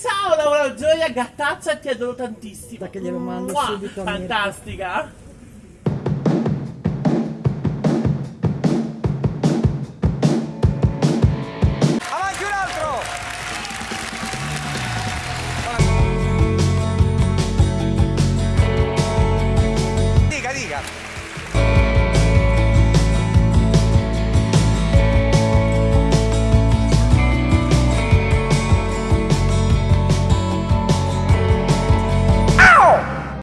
Ciao Laura Gioia, gattaccia, ti adoro tantissimo. Da che glielo mando Mua, subito a Mirko. Fantastica.